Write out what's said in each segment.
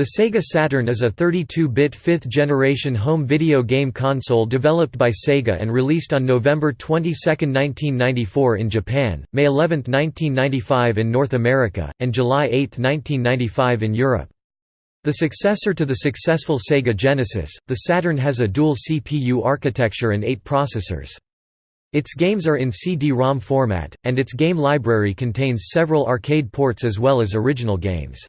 The Sega Saturn is a 32-bit fifth-generation home video game console developed by Sega and released on November 22, 1994 in Japan, May 11, 1995 in North America, and July 8, 1995 in Europe. The successor to the successful Sega Genesis, the Saturn has a dual CPU architecture and eight processors. Its games are in CD-ROM format, and its game library contains several arcade ports as well as original games.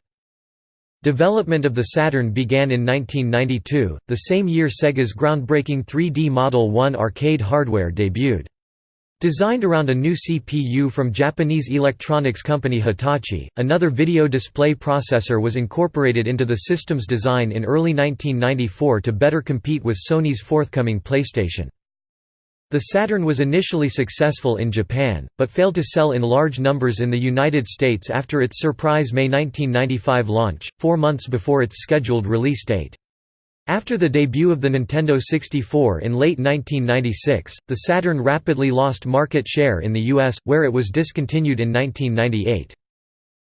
Development of the Saturn began in 1992, the same year Sega's groundbreaking 3D Model 1 arcade hardware debuted. Designed around a new CPU from Japanese electronics company Hitachi, another video display processor was incorporated into the system's design in early 1994 to better compete with Sony's forthcoming PlayStation. The Saturn was initially successful in Japan, but failed to sell in large numbers in the United States after its surprise May 1995 launch, four months before its scheduled release date. After the debut of the Nintendo 64 in late 1996, the Saturn rapidly lost market share in the US, where it was discontinued in 1998.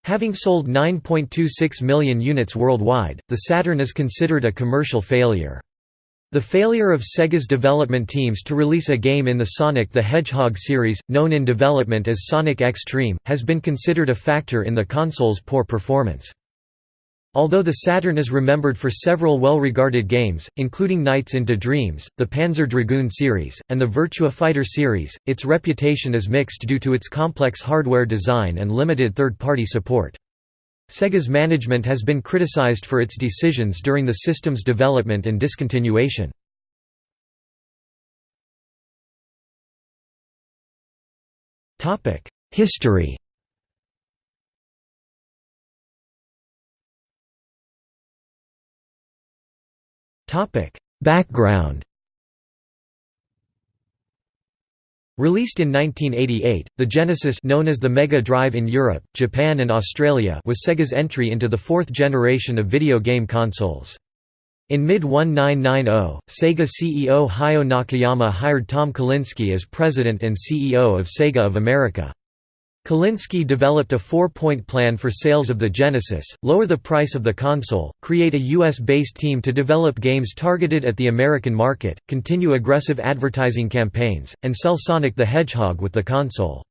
Having sold 9.26 million units worldwide, the Saturn is considered a commercial failure. The failure of Sega's development teams to release a game in the Sonic the Hedgehog series, known in development as Sonic X-treme, has been considered a factor in the console's poor performance. Although the Saturn is remembered for several well-regarded games, including Nights into Dreams, the Panzer Dragoon series, and the Virtua Fighter series, its reputation is mixed due to its complex hardware design and limited third-party support. Sega's management has been criticized for its decisions during the system's development and discontinuation. History Background Released in 1988, the Genesis known as the Mega Drive in Europe, Japan and Australia was Sega's entry into the fourth generation of video game consoles. In mid-1990, Sega CEO Hayao Nakayama hired Tom Kalinske as president and CEO of Sega of America. Kalinske developed a four-point plan for sales of the Genesis, lower the price of the console, create a US-based team to develop games targeted at the American market, continue aggressive advertising campaigns, and sell Sonic the Hedgehog with the console.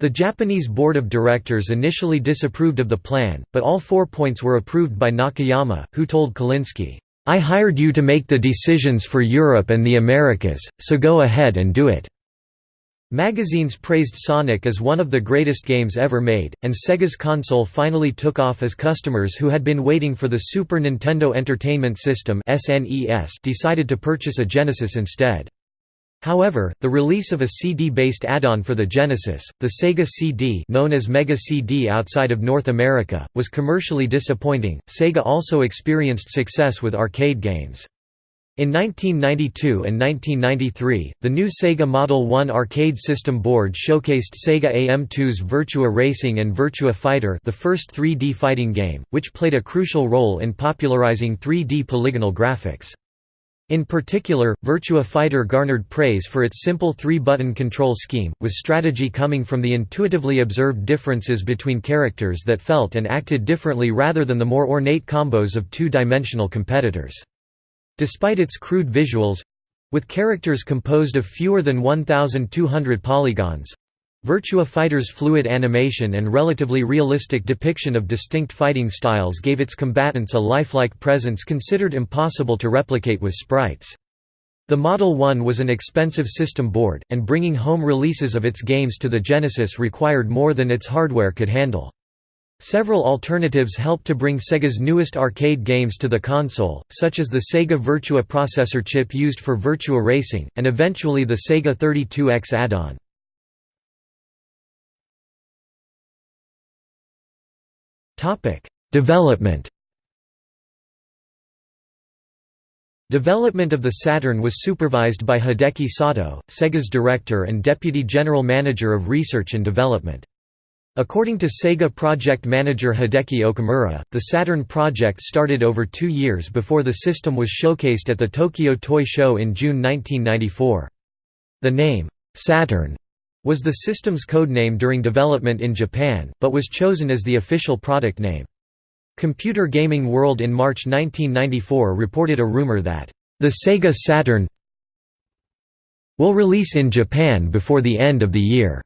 The Japanese board of directors initially disapproved of the plan, but all four points were approved by Nakayama, who told Kalinske, "'I hired you to make the decisions for Europe and the Americas, so go ahead and do it.' Magazines praised Sonic as one of the greatest games ever made, and Sega's console finally took off as customers who had been waiting for the Super Nintendo Entertainment System decided to purchase a Genesis instead. However, the release of a CD-based add-on for the Genesis, the Sega CD known as Mega CD outside of North America, was commercially disappointing. Sega also experienced success with arcade games. In 1992 and 1993, the new Sega Model 1 arcade system board showcased Sega AM2's Virtua Racing and Virtua Fighter the first 3D fighting game, which played a crucial role in popularizing 3D polygonal graphics. In particular, Virtua Fighter garnered praise for its simple three-button control scheme, with strategy coming from the intuitively observed differences between characters that felt and acted differently rather than the more ornate combos of two-dimensional competitors. Despite its crude visuals—with characters composed of fewer than 1,200 polygons, Virtua Fighter's fluid animation and relatively realistic depiction of distinct fighting styles gave its combatants a lifelike presence considered impossible to replicate with sprites. The Model 1 was an expensive system board, and bringing home releases of its games to the Genesis required more than its hardware could handle. Several alternatives helped to bring Sega's newest arcade games to the console, such as the Sega Virtua processor chip used for Virtua Racing, and eventually the Sega 32X add-on. Development Development of the Saturn was supervised by Hideki Sato, Sega's director and deputy general manager of research and development. According to Sega project manager Hideki Okamura, the Saturn project started over two years before the system was showcased at the Tokyo Toy Show in June 1994. The name, Saturn, was the system's codename during development in Japan, but was chosen as the official product name. Computer Gaming World in March 1994 reported a rumor that, "...the Sega Saturn will release in Japan before the end of the year."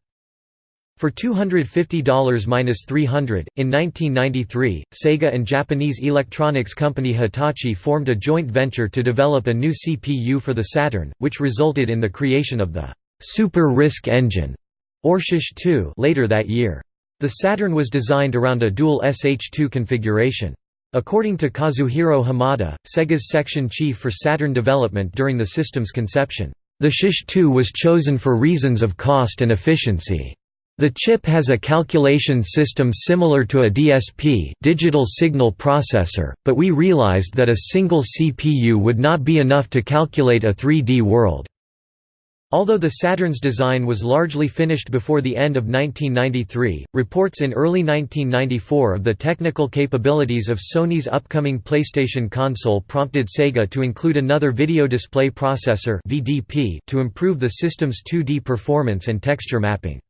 For $250–300, in 1993, Sega and Japanese electronics company Hitachi formed a joint venture to develop a new CPU for the Saturn, which resulted in the creation of the Super RISC engine, or SH2 later that year. The Saturn was designed around a dual SH2 configuration. According to Kazuhiro Hamada, Sega's section chief for Saturn development during the system's conception, the SH2 was chosen for reasons of cost and efficiency. The chip has a calculation system similar to a DSP digital signal processor, but we realized that a single CPU would not be enough to calculate a 3D world. Although the Saturn's design was largely finished before the end of 1993, reports in early 1994 of the technical capabilities of Sony's upcoming PlayStation console prompted Sega to include another video display processor to improve the system's 2D performance and texture mapping.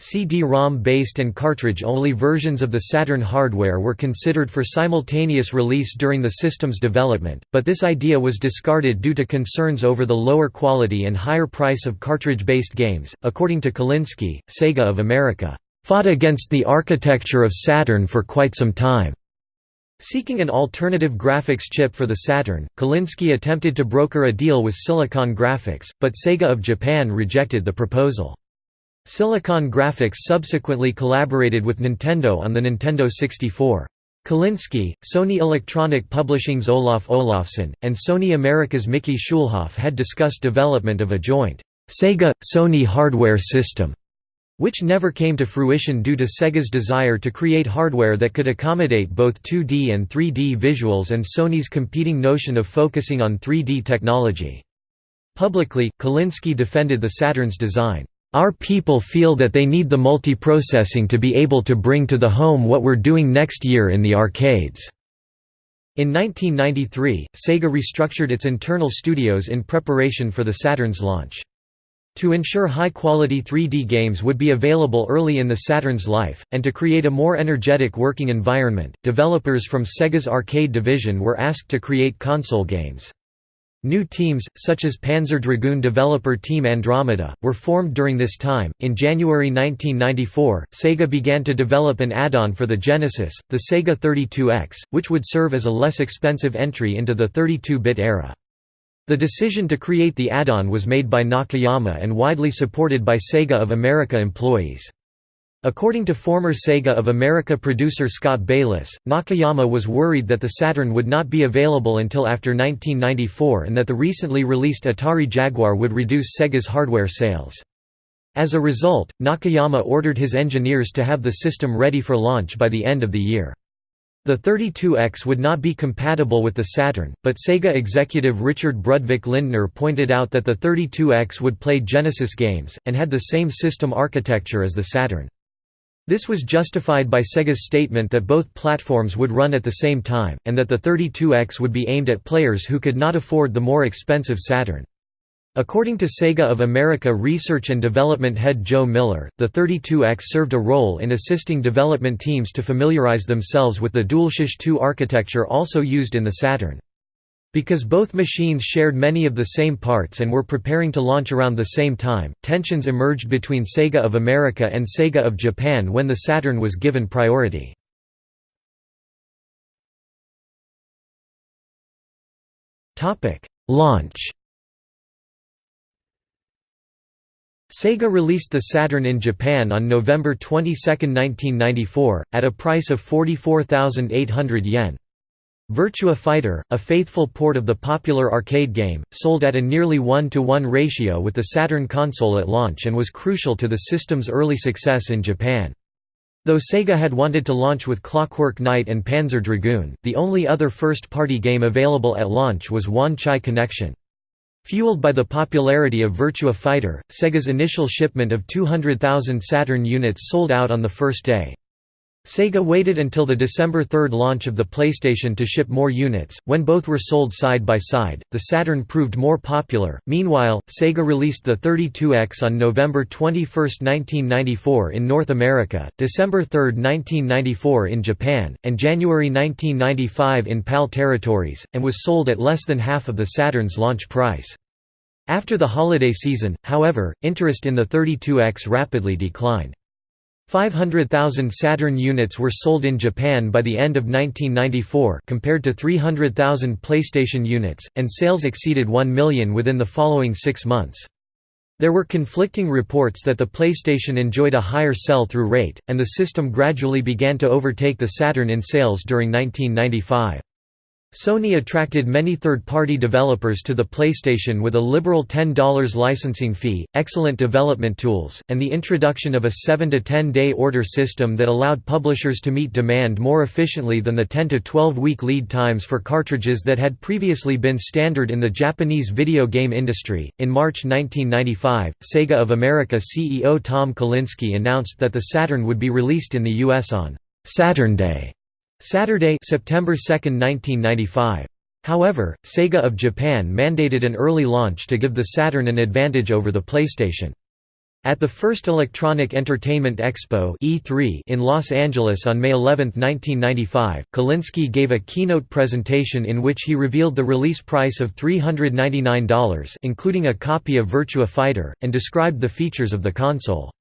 CD-ROM based and cartridge-only versions of the Saturn hardware were considered for simultaneous release during the system's development, but this idea was discarded due to concerns over the lower quality and higher price of cartridge-based games. According to Kalinske, Sega of America fought against the architecture of Saturn for quite some time. Seeking an alternative graphics chip for the Saturn, Kalinske attempted to broker a deal with Silicon Graphics, but Sega of Japan rejected the proposal. Silicon Graphics subsequently collaborated with Nintendo on the Nintendo 64. Kalinske, Sony Electronic Publishing's Olaf Olafsson, and Sony America's Mickey Schulhoff had discussed development of a joint Sega-Sony hardware system, which never came to fruition due to Sega's desire to create hardware that could accommodate both 2D and 3D visuals and Sony's competing notion of focusing on 3D technology. Publicly, Kalinske defended the Saturn's design. Our people feel that they need the multiprocessing to be able to bring to the home what we're doing next year in the arcades." In 1993, Sega restructured its internal studios in preparation for the Saturn's launch. To ensure high-quality 3D games would be available early in the Saturn's life, and to create a more energetic working environment, developers from Sega's arcade division were asked to create console games. New teams, such as Panzer Dragoon developer Team Andromeda, were formed during this time. In January 1994, Sega began to develop an add on for the Genesis, the Sega 32X, which would serve as a less expensive entry into the 32 bit era. The decision to create the add-on was made by Nakayama and widely supported by Sega of America employees. According to former Sega of America producer Scott Bayless, Nakayama was worried that the Saturn would not be available until after 1994 and that the recently released Atari Jaguar would reduce Sega's hardware sales. As a result, Nakayama ordered his engineers to have the system ready for launch by the end of the year. The 32X would not be compatible with the Saturn, but Sega executive Richard Brudvik Lindner pointed out that the 32X would play Genesis games, and had the same system architecture as the Saturn. This was justified by Sega's statement that both platforms would run at the same time, and that the 32X would be aimed at players who could not afford the more expensive Saturn. According to Sega of America research and development head Joe Miller, the 32X served a role in assisting development teams to familiarize themselves with the dual SH2 architecture also used in the Saturn. Because both machines shared many of the same parts and were preparing to launch around the same time, tensions emerged between Sega of America and Sega of Japan when the Saturn was given priority. Launch Sega released the Saturn in Japan on November 22, 1994, at a price of 44,800 yen. Virtua Fighter, a faithful port of the popular arcade game, sold at a nearly 1-to-1 ratio with the Saturn console at launch and was crucial to the system's early success in Japan. Though Sega had wanted to launch with Clockwork Knight and Panzer Dragoon, the only other first-party game available at launch was Wan Chai Connection. Fueled by the popularity of Virtua Fighter, Sega's initial shipment of 200,000 Saturn units sold out on the first day. Sega waited until the December 3 launch of the PlayStation to ship more units. When both were sold side by side, the Saturn proved more popular. Meanwhile, Sega released the 32X on November 21, 1994 in North America, December 3, 1994 in Japan, and January 1995 in PAL territories, and was sold at less than half of the Saturn's launch price. After the holiday season, however, interest in the 32X rapidly declined. 500,000 Saturn units were sold in Japan by the end of 1994 compared to 300,000 PlayStation units, and sales exceeded 1 million within the following six months. There were conflicting reports that the PlayStation enjoyed a higher sell-through rate, and the system gradually began to overtake the Saturn in sales during 1995. Sony attracted many third-party developers to the PlayStation with a liberal $10 licensing fee, excellent development tools, and the introduction of a 7 to 10 day order system that allowed publishers to meet demand more efficiently than the 10 to 12 week lead times for cartridges that had previously been standard in the Japanese video game industry. In March 1995, Sega of America CEO Tom Kalinske announced that the Saturn would be released in the US on Saturn Day Saturday, September 2, 1995. However, Sega of Japan mandated an early launch to give the Saturn an advantage over the PlayStation. At the first Electronic Entertainment Expo E3 in Los Angeles on May 11, 1995, Kalinske gave a keynote presentation in which he revealed the release price of $399 including a copy of Virtua Fighter, and described the features of the console.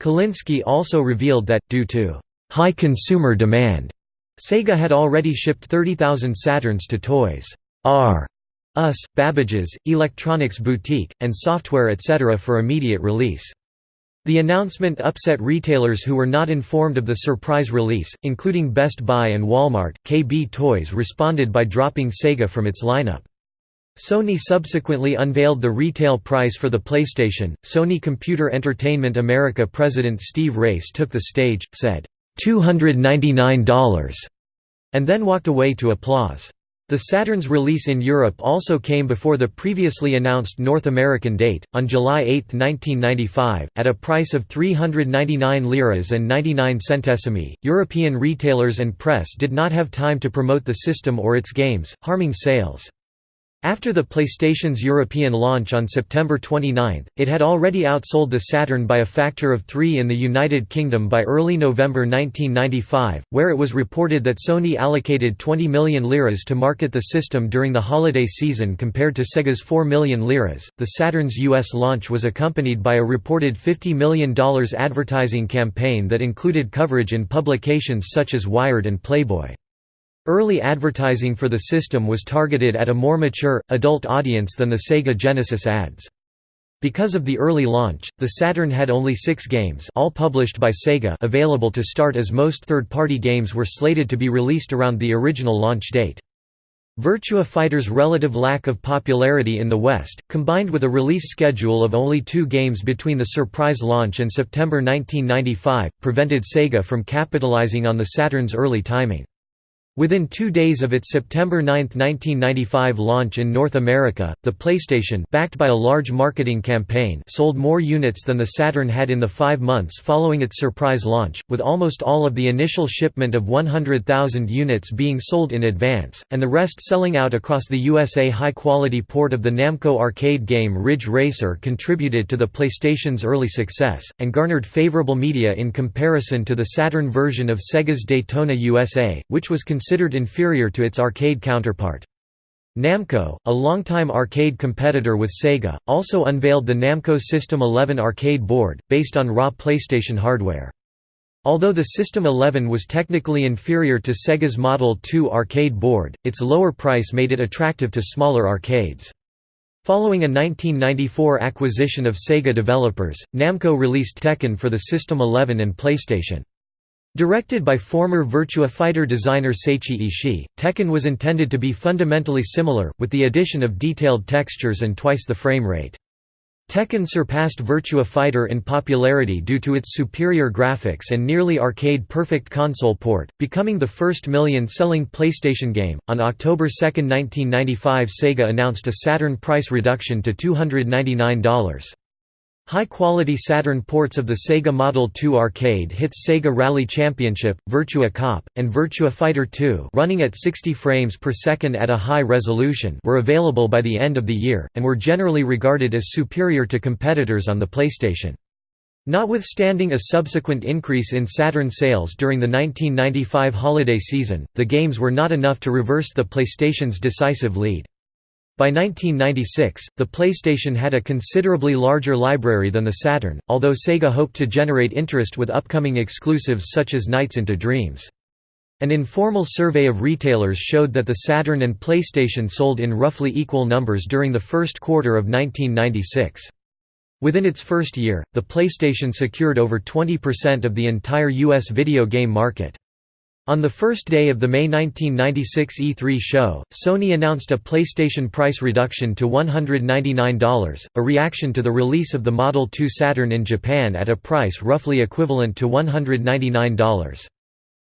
Kalinske also revealed that, due to high consumer demand, Sega had already shipped 30,000 Saturns to Toys R Us, Babbage's, Electronics Boutique, and Software etc. for immediate release. The announcement upset retailers who were not informed of the surprise release, including Best Buy and Walmart. KB Toys responded by dropping Sega from its lineup. Sony subsequently unveiled the retail price for the PlayStation. Sony Computer Entertainment America president Steve Race took the stage, said, $299 and then walked away to applause. The Saturn's release in Europe also came before the previously announced North American date, on July 8, 1995, at a price of 399 liras and 99 centesimi. European retailers and press did not have time to promote the system or its games, harming sales. After the PlayStation's European launch on September 29, it had already outsold the Saturn by a factor of three in the United Kingdom by early November 1995, where it was reported that Sony allocated 20 million liras to market the system during the holiday season compared to Sega's 4 million liras. The Saturn's US launch was accompanied by a reported $50 million advertising campaign that included coverage in publications such as Wired and Playboy. Early advertising for the system was targeted at a more mature, adult audience than the Sega Genesis ads. Because of the early launch, the Saturn had only six games all published by Sega available to start as most third-party games were slated to be released around the original launch date. Virtua Fighter's relative lack of popularity in the West, combined with a release schedule of only two games between the surprise launch and September 1995, prevented Sega from capitalizing on the Saturn's early timing. Within two days of its September 9, 1995 launch in North America, the PlayStation backed by a large marketing campaign sold more units than the Saturn had in the five months following its surprise launch, with almost all of the initial shipment of 100,000 units being sold in advance, and the rest selling out across the USA. High-quality port of the Namco arcade game Ridge Racer contributed to the PlayStation's early success, and garnered favorable media in comparison to the Saturn version of Sega's Daytona USA, which was considered inferior to its arcade counterpart. Namco, a longtime arcade competitor with Sega, also unveiled the Namco System 11 arcade board, based on raw PlayStation hardware. Although the System 11 was technically inferior to Sega's Model 2 arcade board, its lower price made it attractive to smaller arcades. Following a 1994 acquisition of Sega developers, Namco released Tekken for the System 11 and PlayStation. Directed by former Virtua Fighter designer Seiichi Ishii, Tekken was intended to be fundamentally similar, with the addition of detailed textures and twice the frame rate. Tekken surpassed Virtua Fighter in popularity due to its superior graphics and nearly arcade perfect console port, becoming the first million selling PlayStation game. On October 2, 1995, Sega announced a Saturn price reduction to $299. High-quality Saturn ports of the Sega Model 2 arcade hits Sega Rally Championship, Virtua Cop, and Virtua Fighter 2 running at 60 frames per second at a high resolution were available by the end of the year, and were generally regarded as superior to competitors on the PlayStation. Notwithstanding a subsequent increase in Saturn sales during the 1995 holiday season, the games were not enough to reverse the PlayStation's decisive lead. By 1996, the PlayStation had a considerably larger library than the Saturn, although Sega hoped to generate interest with upcoming exclusives such as Nights into Dreams. An informal survey of retailers showed that the Saturn and PlayStation sold in roughly equal numbers during the first quarter of 1996. Within its first year, the PlayStation secured over 20% of the entire U.S. video game market. On the first day of the May 1996 E3 show, Sony announced a PlayStation price reduction to $199, a reaction to the release of the Model 2 Saturn in Japan at a price roughly equivalent to $199.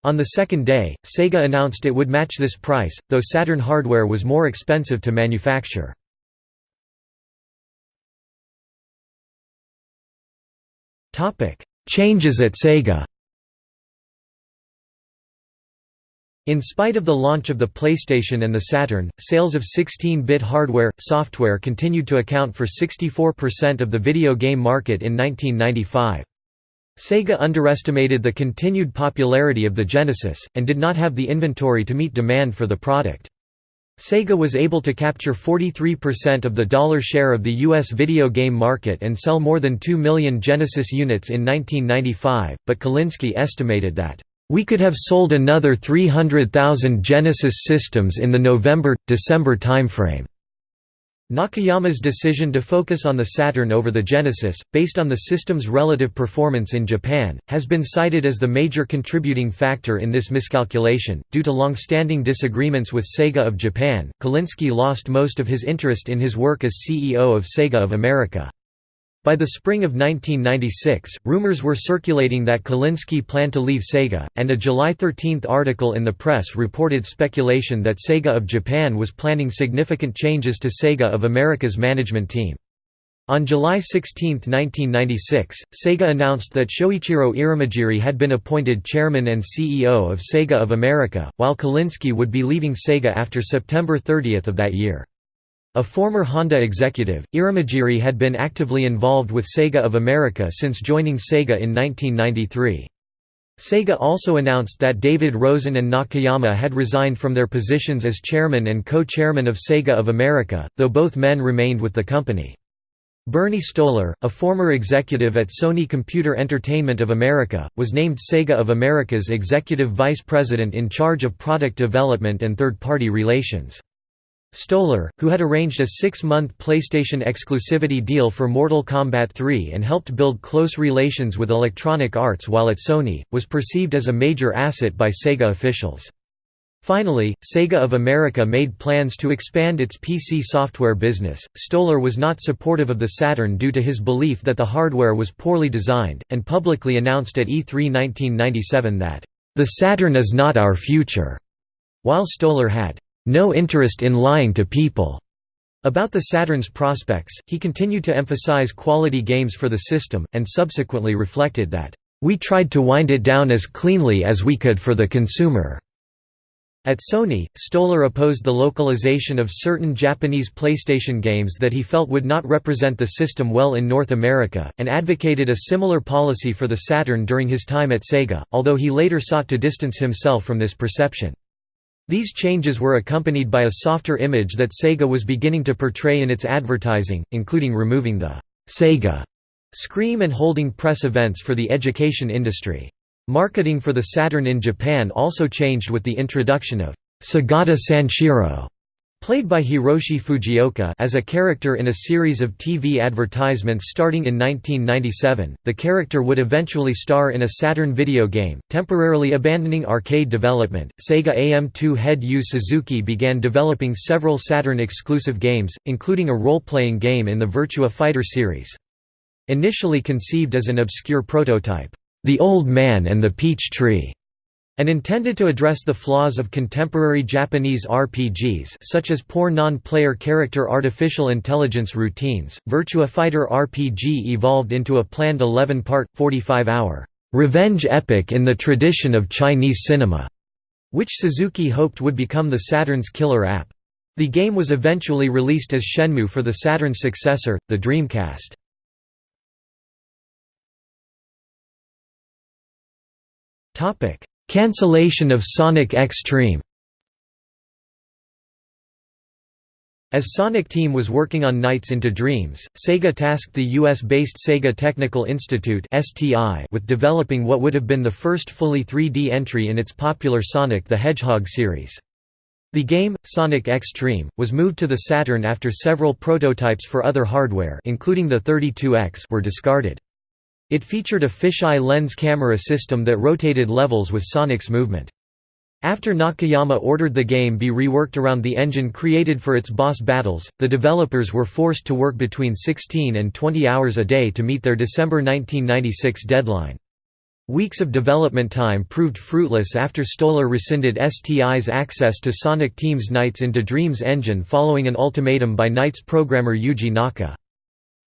On the second day, Sega announced it would match this price, though Saturn hardware was more expensive to manufacture. Changes at Sega In spite of the launch of the PlayStation and the Saturn, sales of 16-bit hardware, software continued to account for 64% of the video game market in 1995. Sega underestimated the continued popularity of the Genesis, and did not have the inventory to meet demand for the product. Sega was able to capture 43% of the dollar share of the U.S. video game market and sell more than 2 million Genesis units in 1995, but Kalinske estimated that we could have sold another 300,000 Genesis systems in the November-December timeframe. Nakayama's decision to focus on the Saturn over the Genesis, based on the system's relative performance in Japan, has been cited as the major contributing factor in this miscalculation. Due to long-standing disagreements with Sega of Japan, Kalinske lost most of his interest in his work as CEO of Sega of America. By the spring of 1996, rumors were circulating that Kalinske planned to leave Sega, and a July 13 article in the press reported speculation that Sega of Japan was planning significant changes to Sega of America's management team. On July 16, 1996, Sega announced that Shoichiro Irimajiri had been appointed chairman and CEO of Sega of America, while Kalinske would be leaving Sega after September 30 of that year. A former Honda executive, Irimajiri had been actively involved with Sega of America since joining Sega in 1993. Sega also announced that David Rosen and Nakayama had resigned from their positions as chairman and co-chairman of Sega of America, though both men remained with the company. Bernie Stolar, a former executive at Sony Computer Entertainment of America, was named Sega of America's executive vice president in charge of product development and third-party relations. Stolar, who had arranged a six-month PlayStation exclusivity deal for Mortal Kombat 3 and helped build close relations with Electronic Arts while at Sony, was perceived as a major asset by Sega officials. Finally, Sega of America made plans to expand its PC software business. Stolar was not supportive of the Saturn due to his belief that the hardware was poorly designed, and publicly announced at E3 1997 that, The Saturn is not our future, while Stolar had no interest in lying to people. About the Saturn's prospects, he continued to emphasize quality games for the system, and subsequently reflected that, "...we tried to wind it down as cleanly as we could for the consumer." At Sony, Stolar opposed the localization of certain Japanese PlayStation games that he felt would not represent the system well in North America, and advocated a similar policy for the Saturn during his time at Sega, although he later sought to distance himself from this perception. These changes were accompanied by a softer image that Sega was beginning to portray in its advertising, including removing the Sega scream and holding press events for the education industry. Marketing for the Saturn in Japan also changed with the introduction of Segata Sanshiro Played by Hiroshi Fujioka as a character in a series of TV advertisements starting in 1997, the character would eventually star in a Saturn video game, temporarily abandoning arcade development. Sega AM2 head Yu Suzuki began developing several Saturn-exclusive games, including a role-playing game in the Virtua Fighter series. Initially conceived as an obscure prototype, The Old Man and the Peach Tree, and intended to address the flaws of contemporary Japanese RPGs such as poor non-player character artificial intelligence routines, Virtua Fighter RPG evolved into a planned 11-part, 45-hour, "'revenge epic in the tradition of Chinese cinema' which Suzuki hoped would become the Saturn's killer app. The game was eventually released as Shenmue for the Saturn's successor, the Dreamcast. Cancellation of Sonic X-treme As Sonic Team was working on Nights into Dreams, Sega tasked the US-based Sega Technical Institute with developing what would have been the first fully 3D entry in its popular Sonic the Hedgehog series. The game, Sonic X-treme, was moved to the Saturn after several prototypes for other hardware including the 32X were discarded. It featured a fisheye lens camera system that rotated levels with Sonic's movement. After Nakayama ordered the game be reworked around the engine created for its boss battles, the developers were forced to work between 16 and 20 hours a day to meet their December 1996 deadline. Weeks of development time proved fruitless after Stolar rescinded STI's access to Sonic Team's Nights into Dreams engine following an ultimatum by Nights programmer Yuji Naka.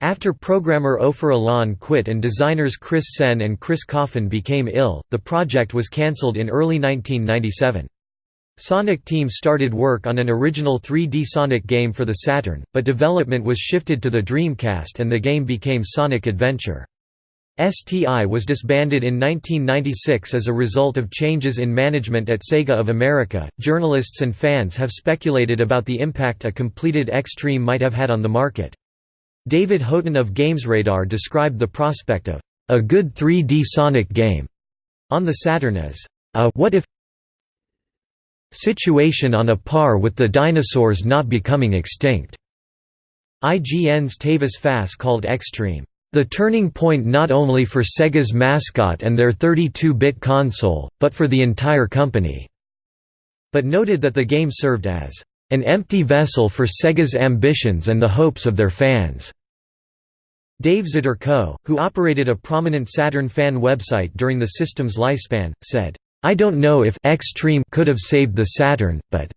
After programmer Ofer Alon quit and designers Chris Senn and Chris Coffin became ill, the project was cancelled in early 1997. Sonic Team started work on an original 3D Sonic game for the Saturn, but development was shifted to the Dreamcast and the game became Sonic Adventure. STI was disbanded in 1996 as a result of changes in management at Sega of America. Journalists and fans have speculated about the impact a completed X-treme might have had on the market. David Houghton of GamesRadar described the prospect of a good 3D Sonic game on the Saturn as a what if situation on a par with the dinosaurs not becoming extinct. IGN's Travis Fass called X-treme the turning point not only for Sega's mascot and their 32-bit console, but for the entire company, but noted that the game served as an empty vessel for Sega's ambitions and the hopes of their fans. Dave Zdyrko, who operated a prominent Saturn fan website during the system's lifespan, said, I don't know if X-treme could have saved the Saturn, but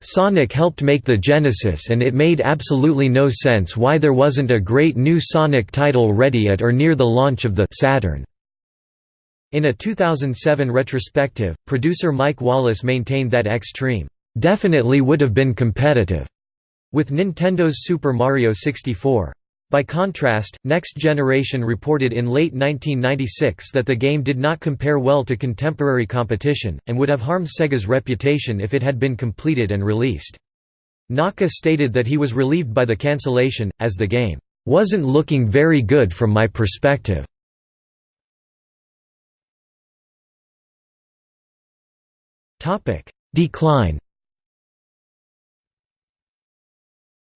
Sonic helped make the Genesis and it made absolutely no sense why there wasn't a great new Sonic title ready at or near the launch of the Saturn. In a 2007 retrospective, producer Mike Wallace maintained that X-treme definitely would have been competitive with Nintendo's Super Mario 64. By contrast, Next Generation reported in late 1996 that the game did not compare well to contemporary competition, and would have harmed Sega's reputation if it had been completed and released. Naka stated that he was relieved by the cancellation, as the game, "...wasn't looking very good from my perspective." Decline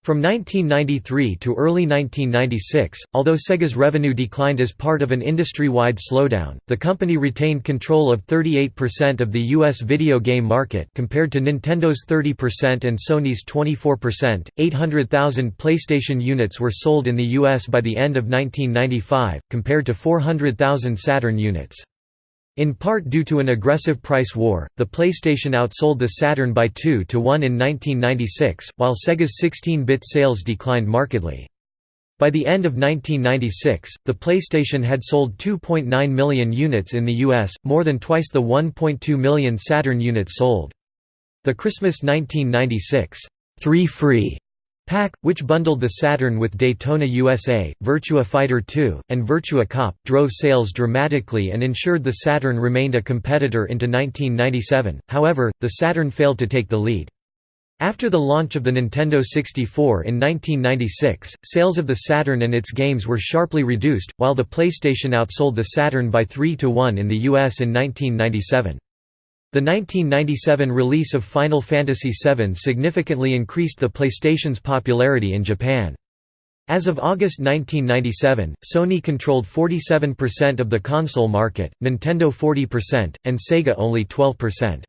From 1993 to early 1996, although Sega's revenue declined as part of an industry-wide slowdown, the company retained control of 38% of the US video game market compared to Nintendo's 30% and Sony's 24%. 800,000 PlayStation units were sold in the US by the end of 1995, compared to 400,000 Saturn units. In part due to an aggressive price war, the PlayStation outsold the Saturn by 2 to 1 in 1996, while Sega's 16-bit sales declined markedly. By the end of 1996, the PlayStation had sold 2.9 million units in the US, more than twice the 1.2 million Saturn units sold. The Christmas 1996, 3 Free Pack, which bundled the Saturn with Daytona USA, Virtua Fighter 2, and Virtua Cop, drove sales dramatically and ensured the Saturn remained a competitor into 1997, however, the Saturn failed to take the lead. After the launch of the Nintendo 64 in 1996, sales of the Saturn and its games were sharply reduced, while the PlayStation outsold the Saturn by 3 to 1 in the US in 1997. The 1997 release of Final Fantasy VII significantly increased the PlayStation's popularity in Japan. As of August 1997, Sony controlled 47% of the console market, Nintendo 40%, and Sega only 12%.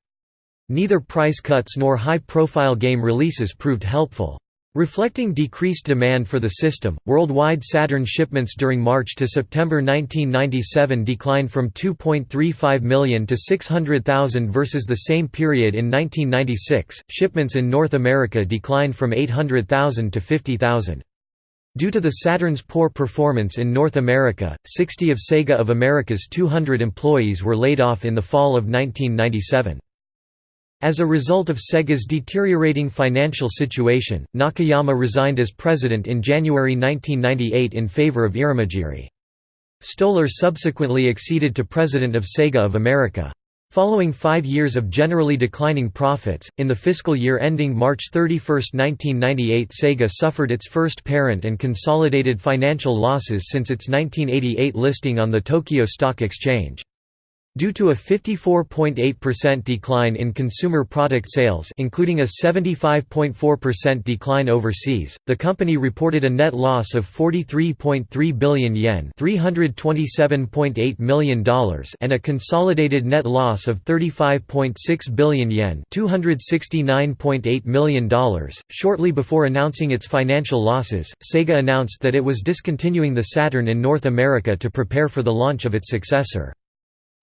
Neither price cuts nor high-profile game releases proved helpful. Reflecting decreased demand for the system, worldwide Saturn shipments during March to September 1997 declined from 2.35 million to 600,000 versus the same period in 1996. Shipments in North America declined from 800,000 to 50,000. Due to the Saturn's poor performance in North America, 60 of Sega of America's 200 employees were laid off in the fall of 1997. As a result of Sega's deteriorating financial situation, Nakayama resigned as president in January 1998 in favor of Irimajiri. Stolar subsequently acceded to president of Sega of America. Following five years of generally declining profits, in the fiscal year ending March 31, 1998 Sega suffered its first parent and consolidated financial losses since its 1988 listing on the Tokyo Stock Exchange. Due to a 54.8% decline in consumer product sales including a 75.4% decline overseas, the company reported a net loss of 43.3 billion yen $327.8 million and a consolidated net loss of 35.6 billion yen $269.8 million. Shortly before announcing its financial losses, Sega announced that it was discontinuing the Saturn in North America to prepare for the launch of its successor.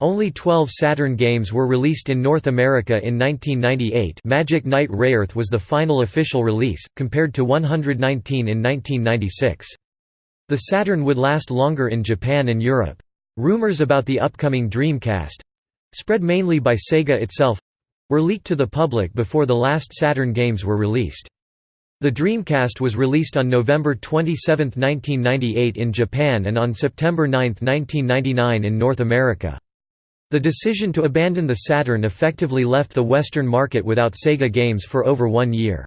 Only 12 Saturn games were released in North America in 1998 Magic Knight Rayearth was the final official release, compared to 119 in 1996. The Saturn would last longer in Japan and Europe. Rumors about the upcoming Dreamcast—spread mainly by Sega itself—were leaked to the public before the last Saturn games were released. The Dreamcast was released on November 27, 1998 in Japan and on September 9, 1999 in North America. The decision to abandon the Saturn effectively left the Western market without Sega games for over one year.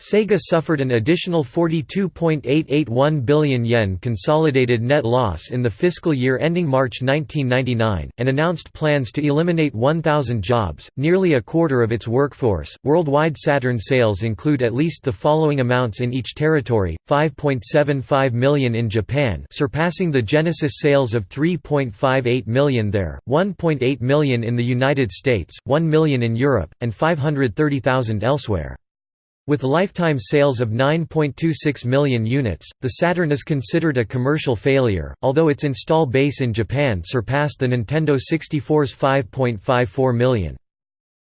Sega suffered an additional 42.881 billion yen consolidated net loss in the fiscal year ending March 1999, and announced plans to eliminate 1,000 jobs, nearly a quarter of its workforce. Worldwide Saturn sales include at least the following amounts in each territory 5.75 million in Japan, surpassing the Genesis sales of 3.58 million there, 1.8 million in the United States, 1 million in Europe, and 530,000 elsewhere. With lifetime sales of 9.26 million units, the Saturn is considered a commercial failure, although its install base in Japan surpassed the Nintendo 64's 5.54 million.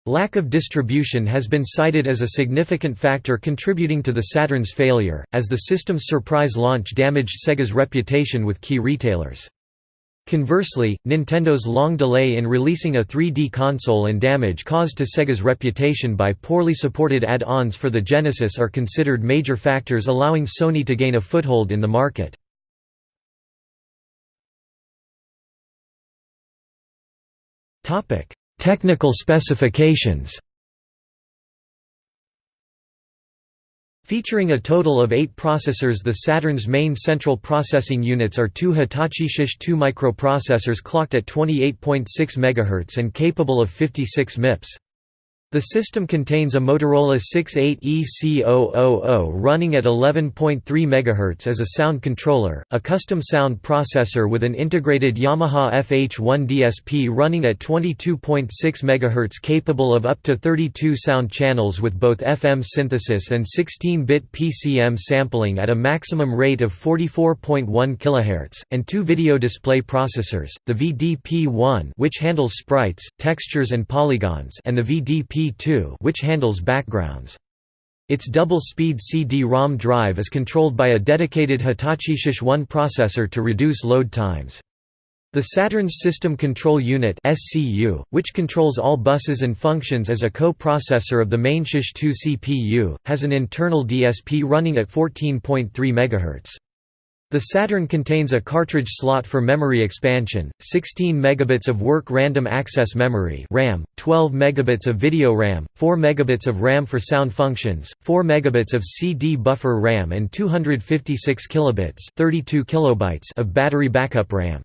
Lack of distribution has been cited as a significant factor contributing to the Saturn's failure, as the system's surprise launch damaged Sega's reputation with key retailers. Conversely, Nintendo's long delay in releasing a 3D console and damage caused to Sega's reputation by poorly supported add-ons for the Genesis are considered major factors allowing Sony to gain a foothold in the market. Technical specifications Featuring a total of eight processors the Saturn's main central processing units are two Hitachi SH2 microprocessors clocked at 28.6 MHz and capable of 56 MIPS. The system contains a Motorola 68EC000 running at 11.3 MHz as a sound controller, a custom sound processor with an integrated Yamaha FH1 DSP running at 22.6 MHz capable of up to 32 sound channels with both FM synthesis and 16-bit PCM sampling at a maximum rate of 44.1 kHz, and two video display processors, the VDP-1 which handles sprites, textures and polygons and the VDP which handles backgrounds. Its double-speed CD-ROM drive is controlled by a dedicated Hitachi SH-1 processor to reduce load times. The Saturn's System Control Unit SCU, which controls all buses and functions as a co-processor of the main SH-2 CPU, has an internal DSP running at 14.3 MHz. The Saturn contains a cartridge slot for memory expansion, 16 megabits of work random access memory (RAM), 12 megabits of video RAM, 4 megabits of RAM for sound functions, 4 megabits of CD buffer RAM and 256 kilobits (32 kilobytes) of battery backup RAM.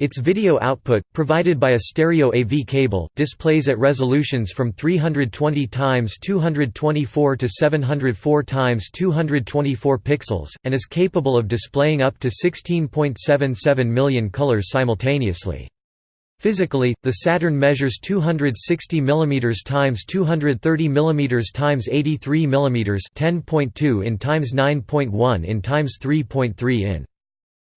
Its video output, provided by a stereo AV cable, displays at resolutions from 320 x 224 to 704 x 224 pixels, and is capable of displaying up to 16.77 million colors simultaneously. Physically, the Saturn measures 260 mm x 230 mm x 83 mm 10.2 in x 9.1 in x 3.3 in.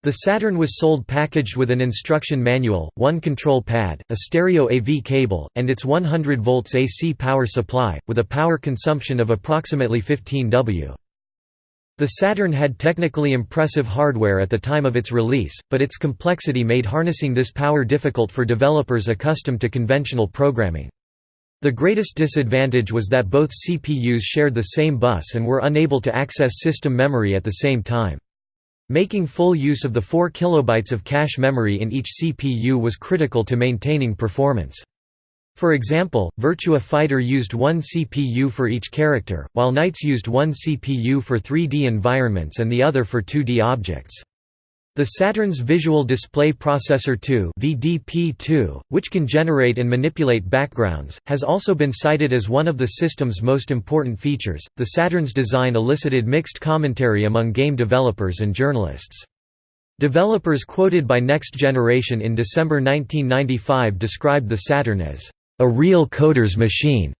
The Saturn was sold packaged with an instruction manual, one control pad, a stereo AV cable, and its 100 volts AC power supply, with a power consumption of approximately 15 W. The Saturn had technically impressive hardware at the time of its release, but its complexity made harnessing this power difficult for developers accustomed to conventional programming. The greatest disadvantage was that both CPUs shared the same bus and were unable to access system memory at the same time. Making full use of the 4 kilobytes of cache memory in each CPU was critical to maintaining performance. For example, Virtua Fighter used one CPU for each character, while Nights used one CPU for 3D environments and the other for 2D objects. The Saturn's Visual Display Processor 2 VDP2, which can generate and manipulate backgrounds, has also been cited as one of the system's most important features. The Saturn's design elicited mixed commentary among game developers and journalists. Developers quoted by Next Generation in December 1995 described the Saturn as a real coder's machine,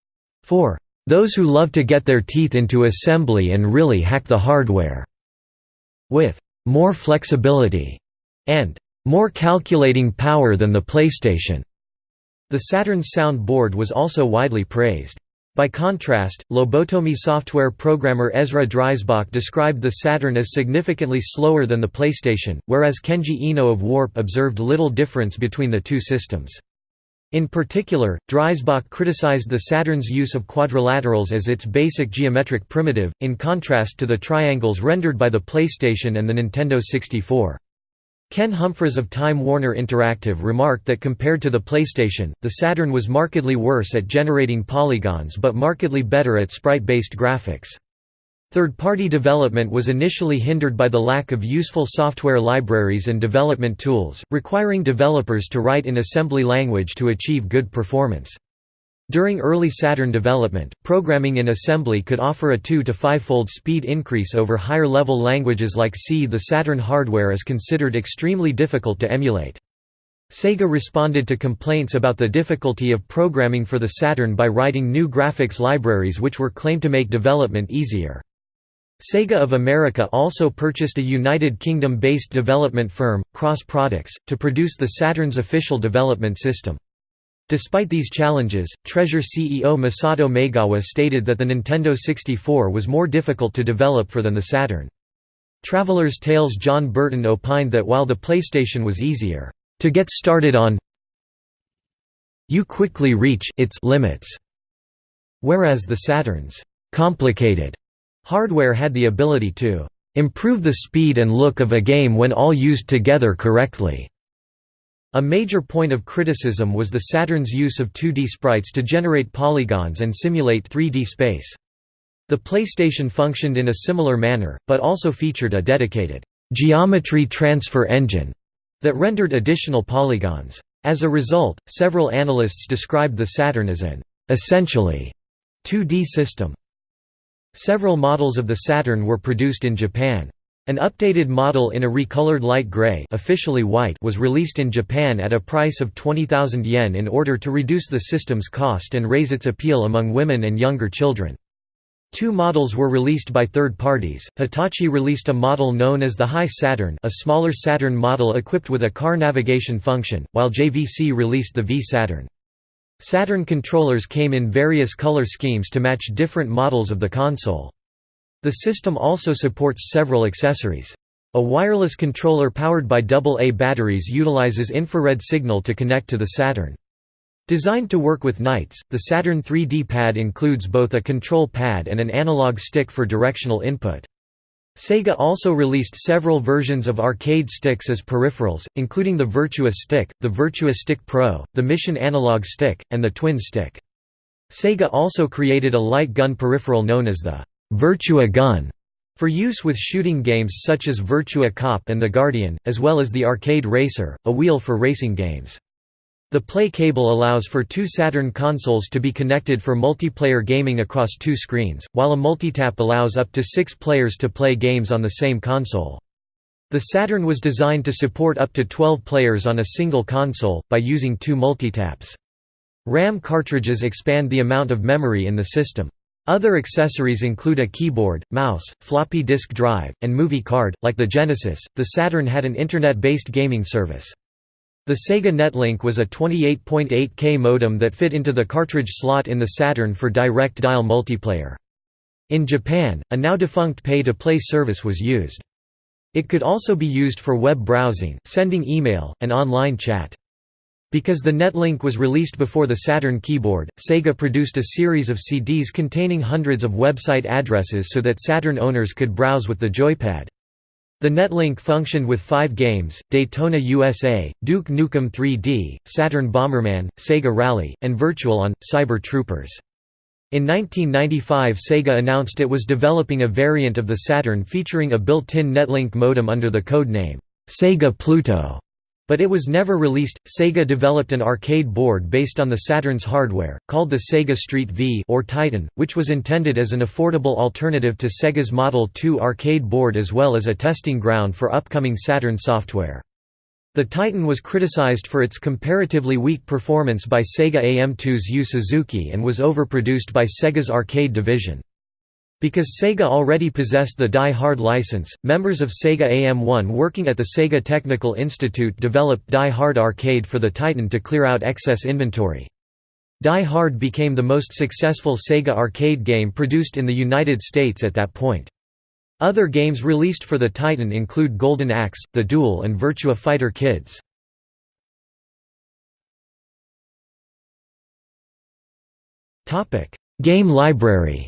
for those who love to get their teeth into assembly and really hack the hardware, with more flexibility and more calculating power than the PlayStation. The Saturn's sound board was also widely praised. By contrast, Lobotomy software programmer Ezra Dreisbach described the Saturn as significantly slower than the PlayStation, whereas Kenji Eno of Warp observed little difference between the two systems. In particular, Dreisbach criticized the Saturn's use of quadrilaterals as its basic geometric primitive, in contrast to the triangles rendered by the PlayStation and the Nintendo 64. Ken Humphries of Time Warner Interactive remarked that compared to the PlayStation, the Saturn was markedly worse at generating polygons but markedly better at sprite-based graphics. Third-party development was initially hindered by the lack of useful software libraries and development tools, requiring developers to write in assembly language to achieve good performance. During early Saturn development, programming in assembly could offer a 2 to 5-fold speed increase over higher-level languages like C. The Saturn hardware is considered extremely difficult to emulate. Sega responded to complaints about the difficulty of programming for the Saturn by writing new graphics libraries which were claimed to make development easier. Sega of America also purchased a United Kingdom-based development firm, Cross Products, to produce the Saturn's official development system. Despite these challenges, Treasure CEO Masato Maegawa stated that the Nintendo 64 was more difficult to develop for than the Saturn. Traveler's Tales Jon Burton opined that while the PlayStation was easier to get started on, you quickly reach its limits, whereas the Saturn's complicated Hardware had the ability to improve the speed and look of a game when all used together correctly. A major point of criticism was the Saturn's use of 2D sprites to generate polygons and simulate 3D space. The PlayStation functioned in a similar manner, but also featured a dedicated geometry transfer engine that rendered additional polygons. As a result, several analysts described the Saturn as an essentially 2D system. Several models of the Saturn were produced in Japan. An updated model in a recolored light gray officially white was released in Japan at a price of 20,000 yen in order to reduce the system's cost and raise its appeal among women and younger children. Two models were released by third parties. Hitachi released a model known as the Hi-Saturn, a smaller Saturn model equipped with a car navigation function, while JVC released the V Saturn. Saturn controllers came in various color schemes to match different models of the console. The system also supports several accessories. A wireless controller powered by AA batteries utilizes infrared signal to connect to the Saturn. Designed to work with NiGHTS, the Saturn 3D pad includes both a control pad and an analog stick for directional input. Sega also released several versions of arcade sticks as peripherals, including the Virtua Stick, the Virtua Stick Pro, the Mission Analog Stick, and the Twin Stick. Sega also created a light gun peripheral known as the Virtua Gun for use with shooting games such as Virtua Cop and The Guardian, as well as the Arcade Racer, a wheel for racing games. The Play cable allows for two Saturn consoles to be connected for multiplayer gaming across two screens, while a multitap allows up to six players to play games on the same console. The Saturn was designed to support up to 12 players on a single console, by using two multitaps. RAM cartridges expand the amount of memory in the system. Other accessories include a keyboard, mouse, floppy disk drive, and movie card. Like the Genesis, the Saturn had an internet-based gaming service. The Sega Netlink was a 28.8K modem that fit into the cartridge slot in the Saturn for direct dial multiplayer. In Japan, a now-defunct pay-to-play service was used. It could also be used for web browsing, sending email, and online chat. Because the Netlink was released before the Saturn keyboard, Sega produced a series of CDs containing hundreds of website addresses so that Saturn owners could browse with the joypad. The Netlink functioned with five games, Daytona USA, Duke Nukem 3D, Saturn Bomberman, Sega Rally, and Virtual on, Cyber Troopers. In 1995 Sega announced it was developing a variant of the Saturn featuring a built-in Netlink modem under the code name, Sega Pluto. But it was never released. Sega developed an arcade board based on the Saturn's hardware, called the Sega Street V or Titan, which was intended as an affordable alternative to Sega's Model 2 arcade board as well as a testing ground for upcoming Saturn software. The Titan was criticized for its comparatively weak performance by Sega AM2's Yu Suzuki and was overproduced by Sega's arcade division. Because Sega already possessed the Die Hard license, members of Sega AM1 working at the Sega Technical Institute developed Die Hard Arcade for the Titan to clear out excess inventory. Die Hard became the most successful Sega arcade game produced in the United States at that point. Other games released for the Titan include Golden Axe, The Duel and Virtua Fighter Kids. Game library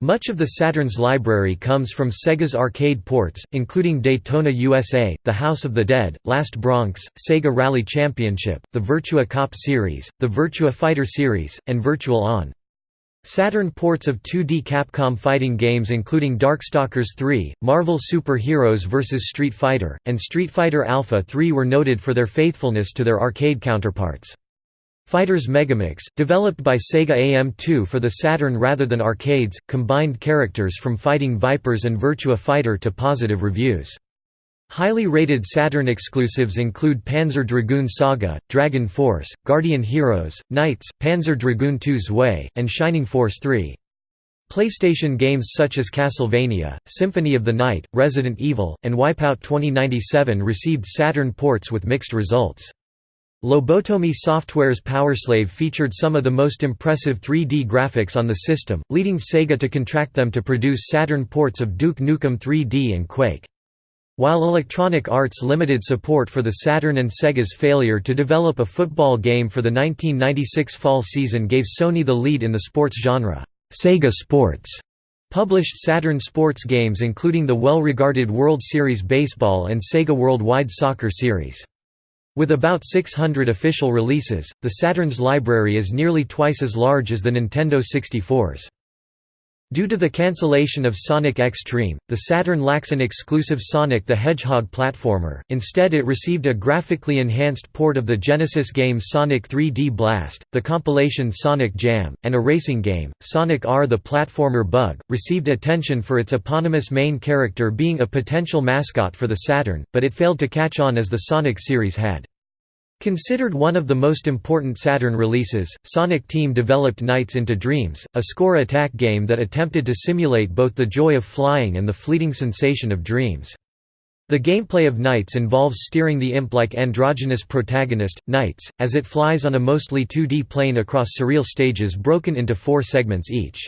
Much of the Saturn's library comes from Sega's arcade ports, including Daytona USA, The House of the Dead, Last Bronx, Sega Rally Championship, the Virtua Cop series, the Virtua Fighter series, and Virtual On. Saturn ports of 2D Capcom fighting games including Darkstalkers 3, Marvel Super Heroes vs. Street Fighter, and Street Fighter Alpha 3 were noted for their faithfulness to their arcade counterparts. Fighters Megamix, developed by Sega AM2 for the Saturn rather than arcades, combined characters from Fighting Vipers and Virtua Fighter to positive reviews. Highly rated Saturn exclusives include Panzer Dragoon Saga, Dragon Force, Guardian Heroes, Nights, Panzer Dragoon II Zwei, and Shining Force 3. PlayStation games such as Castlevania, Symphony of the Night, Resident Evil, and Wipeout 2097 received Saturn ports with mixed results. Lobotomy Software's Powerslave featured some of the most impressive 3D graphics on the system, leading Sega to contract them to produce Saturn ports of Duke Nukem 3D and Quake. While Electronic Arts limited support for the Saturn and Sega's failure to develop a football game for the 1996 fall season gave Sony the lead in the sports genre. Sega Sports published Saturn sports games including the well-regarded World Series Baseball and Sega Worldwide Soccer Series. With about 600 official releases, the Saturn's library is nearly twice as large as the Nintendo 64's. Due to the cancellation of Sonic X-treme, the Saturn lacks an exclusive Sonic the Hedgehog platformer, instead it received a graphically enhanced port of the Genesis game Sonic 3D Blast, the compilation Sonic Jam, and a racing game, Sonic R. The platformer Bug, received attention for its eponymous main character being a potential mascot for the Saturn, but it failed to catch on as the Sonic series had. Considered one of the most important Saturn releases, Sonic Team developed Nights into Dreams, a score attack game that attempted to simulate both the joy of flying and the fleeting sensation of dreams. The gameplay of Nights involves steering the imp-like androgynous protagonist, Nights, as it flies on a mostly 2D plane across surreal stages broken into four segments each.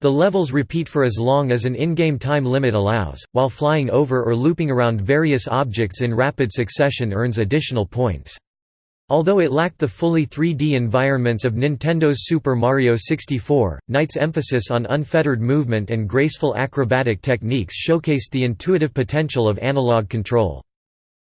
The levels repeat for as long as an in-game time limit allows, while flying over or looping around various objects in rapid succession earns additional points. Although it lacked the fully 3D environments of Nintendo's Super Mario 64, Nights' emphasis on unfettered movement and graceful acrobatic techniques showcased the intuitive potential of analog control.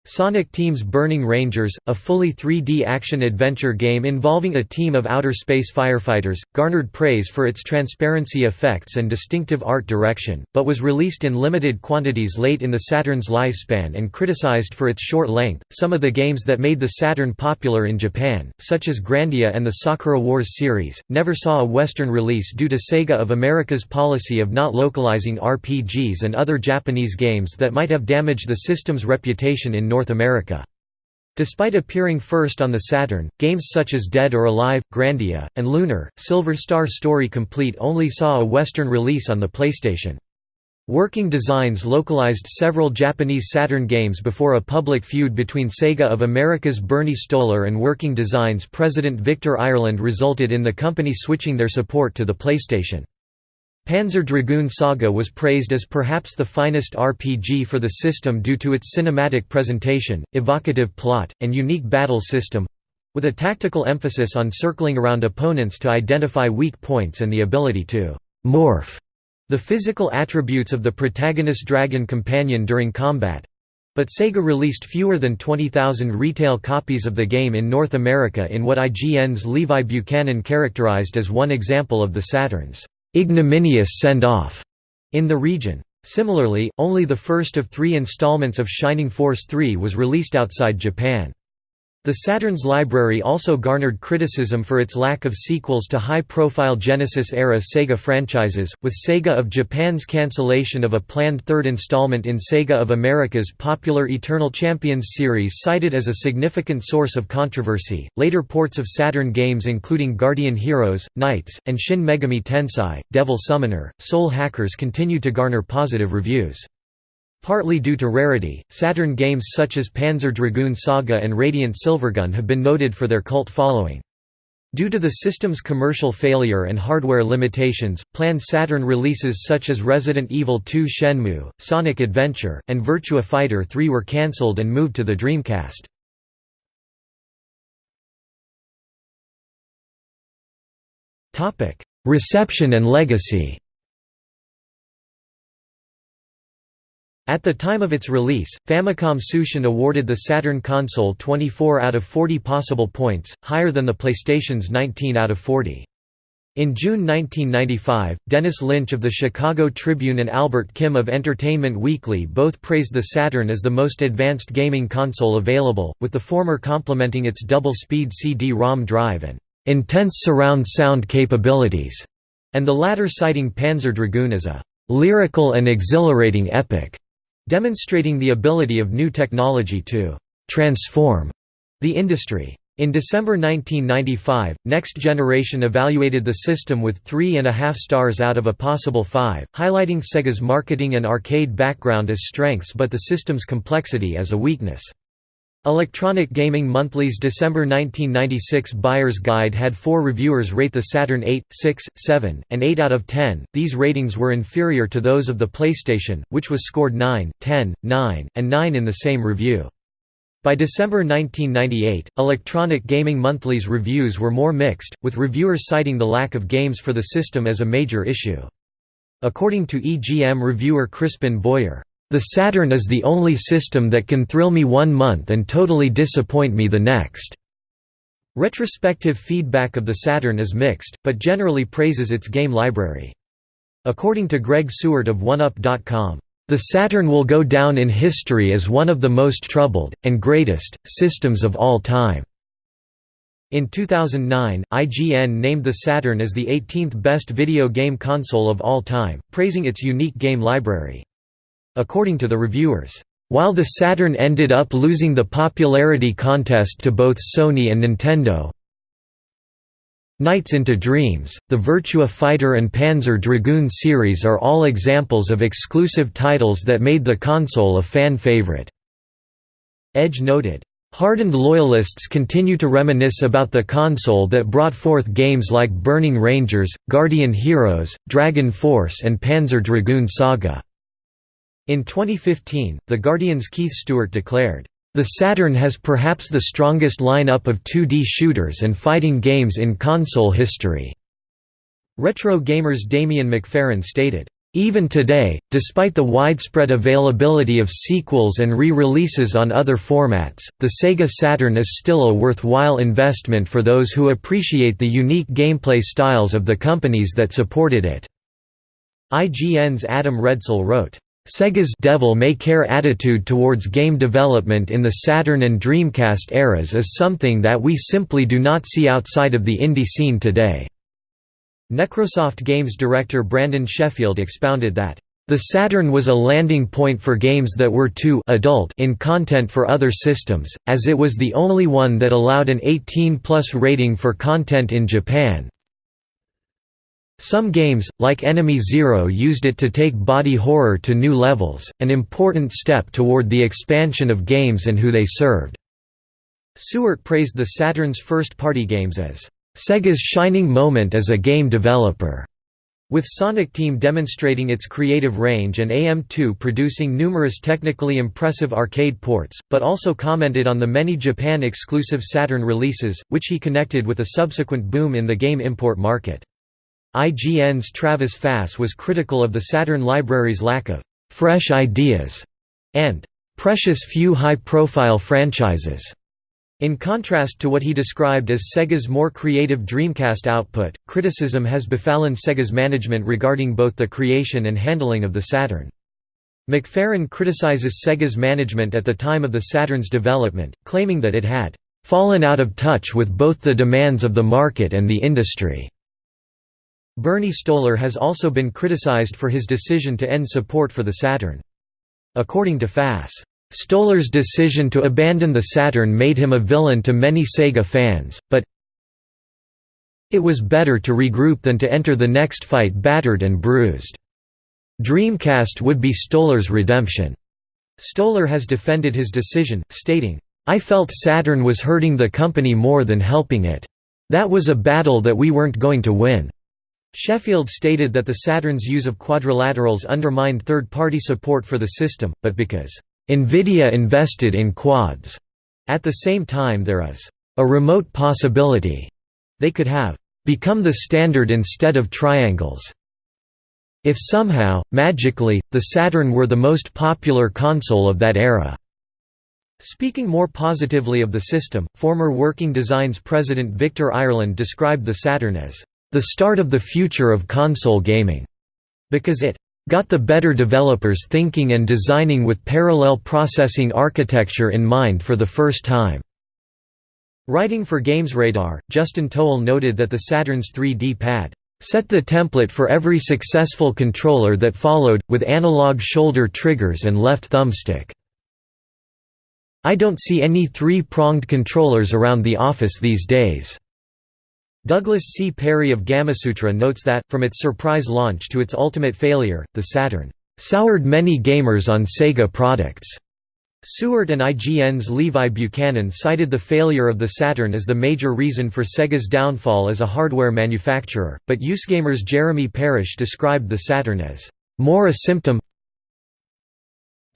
Sonic Team's Burning Rangers, a fully 3D action-adventure game involving a team of outer space firefighters, garnered praise for its transparency effects and distinctive art direction, but was released in limited quantities late in the Saturn's lifespan and criticized for its short length. Some of the games that made the Saturn popular in Japan, such as Grandia and the Sakura Wars series, never saw a Western release due to Sega of America's policy of not localizing RPGs and other Japanese games that might have damaged the system's reputation in North America. Despite appearing first on the Saturn, games such as Dead or Alive, Grandia, and Lunar, Silver Star Story Complete only saw a Western release on the PlayStation. Working Designs localized several Japanese Saturn games before a public feud between Sega of America's Bernie Stolar and Working Designs president Victor Ireland resulted in the company switching their support to the PlayStation. Panzer Dragoon Saga was praised as perhaps the finest RPG for the system due to its cinematic presentation, evocative plot, and unique battle system—with a tactical emphasis on circling around opponents to identify weak points and the ability to «morph» the physical attributes of the protagonist dragon companion during combat. But Sega released fewer than 20,000 retail copies of the game in North America in what IGN's Levi Buchanan characterized as one example of the Saturn's ignominious send-off in the region. Similarly, only the first of three installments of Shining Force 3 was released outside Japan. The Saturn's library also garnered criticism for its lack of sequels to high-profile Genesis-era Sega franchises, with Sega of Japan's cancellation of a planned third installment in Sega of America's popular Eternal Champions series cited as a significant source of controversy. Later ports of Saturn games including Guardian Heroes, Nights, and Shin Megami Tensei, Devil Summoner, Soul Hackers continued to garner positive reviews. Partly due to rarity, Saturn games such as Panzer Dragoon Saga and Radiant Silvergun have been noted for their cult following. Due to the system's commercial failure and hardware limitations, planned Saturn releases such as Resident Evil 2 Shenmue, Sonic Adventure, and Virtua Fighter 3 were cancelled and moved to the Dreamcast. Reception and legacy At the time of its release, Famicom Tsushin awarded the Saturn console 24 out of 40 possible points, higher than the PlayStation's 19 out of 40. In June 1995, Dennis Lynch of the Chicago Tribune and Albert Kim of Entertainment Weekly both praised the Saturn as the most advanced gaming console available, with the former complimenting its double-speed CD-ROM drive and intense surround sound capabilities, and the latter citing Panzer Dragoon as a lyrical and exhilarating epic demonstrating the ability of new technology to «transform» the industry. In December 1995, Next Generation evaluated the system with three and a half stars out of a possible five, highlighting Sega's marketing and arcade background as strengths but the system's complexity as a weakness. Electronic Gaming Monthly's December 1996 Buyer's Guide had four reviewers rate the Saturn 8, 6, 7, and 8 out of 10. These ratings were inferior to those of the PlayStation, which was scored 9, 10, 9, and 9 in the same review. By December 1998, Electronic Gaming Monthly's reviews were more mixed, with reviewers citing the lack of games for the system as a major issue. According to EGM reviewer Crispin Boyer, the Saturn is the only system that can thrill me one month and totally disappoint me the next." Retrospective feedback of the Saturn is mixed, but generally praises its game library. According to Greg Sewart of 1UP.com, "...the Saturn will go down in history as one of the most troubled, and greatest, systems of all time." In 2009, IGN named the Saturn as the 18th best video game console of all time, praising its unique game library. According to the reviewers, while the Saturn ended up losing the popularity contest to both Sony and Nintendo, Nights into Dreams, the Virtua Fighter and Panzer Dragoon series are all examples of exclusive titles that made the console a fan favorite. Edge noted, Hardened loyalists continue to reminisce about the console that brought forth games like Burning Rangers, Guardian Heroes, Dragon Force and Panzer Dragoon Saga. In 2015, The Guardian's Keith Stuart declared, "...the Saturn has perhaps the strongest lineup of 2D shooters and fighting games in console history." Retro Gamer's Damien McFerran stated, Even today, despite the widespread availability of sequels and re-releases on other formats, the Sega Saturn is still a worthwhile investment for those who appreciate the unique gameplay styles of the companies that supported it. IGN's Adam Redsell wrote, Sega's devil-may-care attitude towards game development in the Saturn and Dreamcast eras is something that we simply do not see outside of the indie scene today. Necrosoft Games director Brandon Sheffield expounded that, "...the Saturn was a landing point for games that were too adult in content for other systems, as it was the only one that allowed an 18-plus rating for content in Japan, some games, like Enemy Zero used it to take body horror to new levels, an important step toward the expansion of games and who they served." Sewart praised the Saturn's first-party games as Sega's shining moment as a game developer. With Sonic Team demonstrating its creative range and AM2 producing numerous technically impressive arcade ports, but also commented on the many Japan-exclusive Saturn releases, which he connected with a subsequent boom in the game import market. IGN's Travis Fass was critical of the Saturn library's lack of «fresh ideas» and «precious few high-profile franchises». In contrast to what he described as Sega's more creative Dreamcast output, criticism has befallen Sega's management regarding both the creation and handling of the Saturn. McFerran criticizes Sega's management at the time of the Saturn's development, claiming that it had "...fallen out of touch with both the demands of the market and the industry." Bernie Stolar has also been criticized for his decision to end support for the Saturn. According to Fass, Stolar's decision to abandon the Saturn made him a villain to many Sega fans, but it was better to regroup than to enter the next fight battered and bruised. Dreamcast would be Stolar's redemption. Stolar has defended his decision, stating, I felt Saturn was hurting the company more than helping it. That was a battle that we weren't going to win. Sheffield stated that the Saturn's use of quadrilaterals undermined third-party support for the system, but because NVIDIA invested in quads. At the same time there is a remote possibility they could have become the standard instead of triangles. If somehow, magically, the Saturn were the most popular console of that era. Speaking more positively of the system, former Working Designs president Victor Ireland described the Saturn as the start of the future of console gaming, because it got the better developers thinking and designing with parallel processing architecture in mind for the first time. Writing for GamesRadar, Justin Towell noted that the Saturn's 3D pad set the template for every successful controller that followed, with analog shoulder triggers and left thumbstick. I don't see any three-pronged controllers around the office these days. Douglas C. Perry of Gamasutra notes that, from its surprise launch to its ultimate failure, the Saturn soured many gamers on Sega products. Sewart and IGN's Levi Buchanan cited the failure of the Saturn as the major reason for Sega's downfall as a hardware manufacturer, but USgamer's Jeremy Parrish described the Saturn as more a symptom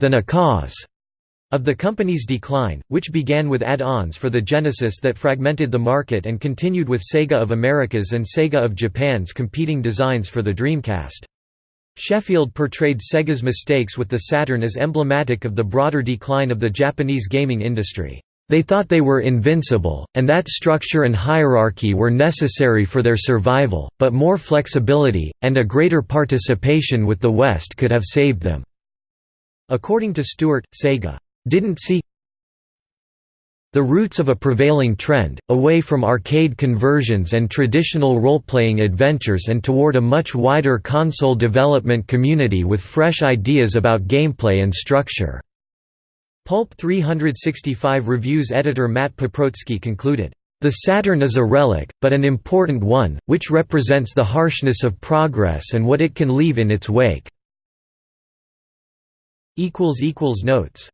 than a cause of the company's decline, which began with add-ons for the Genesis that fragmented the market and continued with Sega of America's and Sega of Japan's competing designs for the Dreamcast. Sheffield portrayed Sega's mistakes with the Saturn as emblematic of the broader decline of the Japanese gaming industry. They thought they were invincible, and that structure and hierarchy were necessary for their survival, but more flexibility, and a greater participation with the West could have saved them. According to Stuart, Sega didn't see the roots of a prevailing trend, away from arcade conversions and traditional role-playing adventures and toward a much wider console development community with fresh ideas about gameplay and structure." Pulp 365 Reviews editor Matt Paprotski concluded, "...the Saturn is a relic, but an important one, which represents the harshness of progress and what it can leave in its wake." Notes